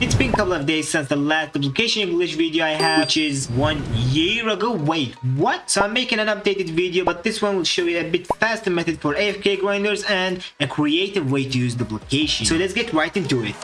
It's been a couple of days since the last duplication English video I have, which is one year ago. Wait, what? So I'm making an updated video, but this one will show you a bit faster method for AFK grinders and a creative way to use duplication. So let's get right into it.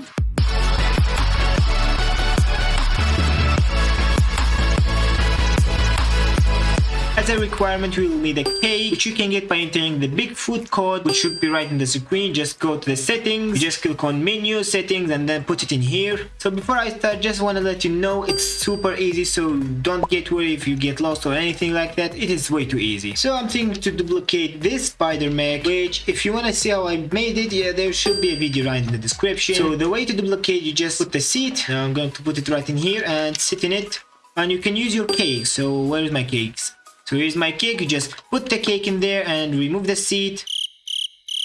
As a requirement, we will need a cake, which you can get by entering the Bigfoot code, which should be right in the screen. Just go to the settings, you just click on menu, settings, and then put it in here. So before I start, just want to let you know it's super easy, so don't get worried if you get lost or anything like that. It is way too easy. So I'm thinking to duplicate this spider mech, which if you want to see how I made it, yeah, there should be a video right in the description. So the way to duplicate, you just put the seat. Now I'm going to put it right in here and sit in it. And you can use your cake. So where's my cakes? So here's my cake, you just put the cake in there and remove the seat.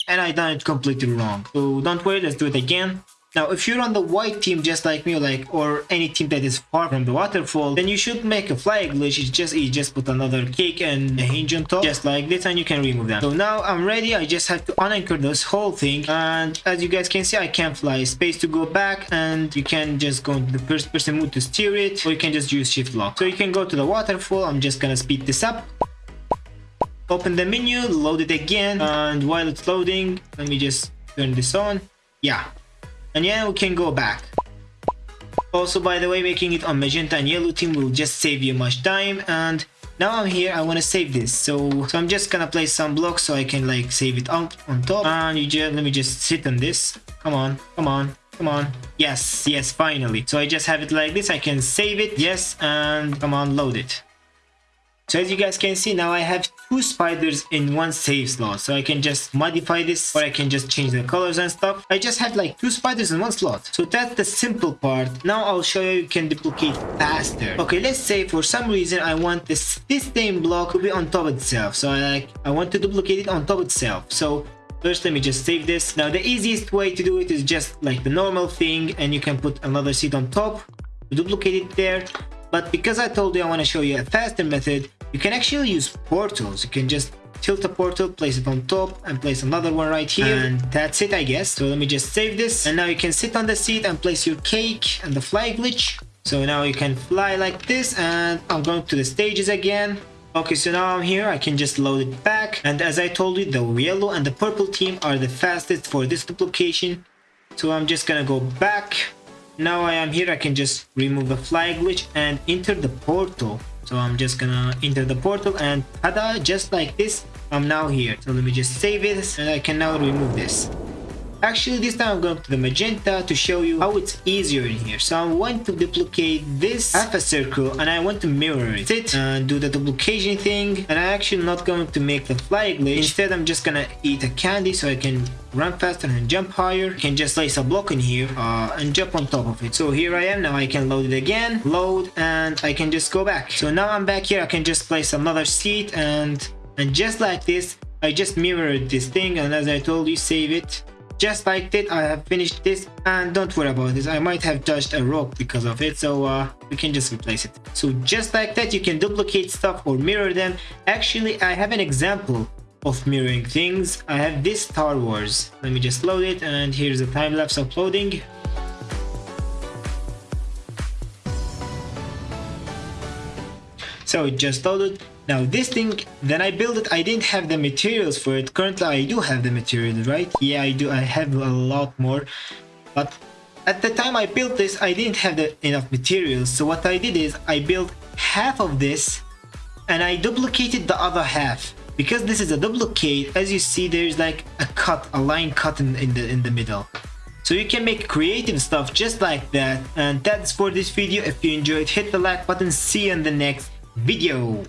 And I done it completely wrong. So don't worry, let's do it again. Now, if you're on the white team just like me, like or any team that is far from the waterfall, then you should make a fly glitch. It's just you just put another cake and a hinge on top, just like this, and you can remove them. So now I'm ready. I just have to unanchor this whole thing, and as you guys can see, I can fly. Space to go back, and you can just go into the first person mode to steer it, or you can just use shift lock. So you can go to the waterfall. I'm just gonna speed this up. Open the menu, load it again, and while it's loading, let me just turn this on. Yeah, and yeah, we can go back. Also, by the way, making it on magenta and yellow team will just save you much time. And now I'm here, I want to save this. So, so I'm just gonna place some blocks so I can like save it on, on top. And you just, let me just sit on this. Come on, come on, come on. Yes, yes, finally. So I just have it like this. I can save it. Yes, and come on, load it. So as you guys can see now I have two spiders in one save slot. So I can just modify this or I can just change the colors and stuff. I just have like two spiders in one slot. So that's the simple part. Now I'll show you you can duplicate faster. Okay, let's say for some reason I want this, this same block to be on top of itself. So I like I want to duplicate it on top itself. So First, let me just save this. Now, the easiest way to do it is just like the normal thing and you can put another seat on top, duplicate it there. But because I told you I want to show you a faster method, you can actually use portals. You can just tilt a portal, place it on top, and place another one right here. And that's it, I guess. So let me just save this. And now you can sit on the seat and place your cake and the fly glitch. So now you can fly like this, and I'm going to the stages again. Okay, so now I'm here, I can just load it back. And as I told you, the yellow and the purple team are the fastest for this duplication. So I'm just gonna go back. Now I am here, I can just remove the fly glitch and enter the portal. So I'm just gonna enter the portal and tada, just like this, I'm now here. So let me just save it and I can now remove this. Actually, this time I'm going to the magenta to show you how it's easier in here. So I want to duplicate this half a circle and I want to mirror it. Sit and do the duplication thing. And I'm actually not going to make the fly glitch. Instead, I'm just gonna eat a candy so I can run faster and jump higher. Can just place a block in here uh, and jump on top of it. So here I am. Now I can load it again, load, and I can just go back. So now I'm back here. I can just place another seat and and just like this, I just mirrored this thing. And as I told you, save it just like that i have finished this and don't worry about this. I might have touched a rock because of it so uh we can just replace it. So just like that you can duplicate stuff or mirror them. Actually i have an example of mirroring things. I have this star wars. Let me just load it and here's a time-lapse uploading. So it just loaded now this thing, then I built it, I didn't have the materials for it. Currently I do have the materials, right? Yeah, I do, I have a lot more. But at the time I built this, I didn't have the, enough materials. So what I did is I built half of this and I duplicated the other half. Because this is a duplicate, as you see, there's like a cut, a line cut in, in the in the middle. So you can make creative stuff just like that. And that's for this video. If you enjoyed, hit the like button. See you in the next video.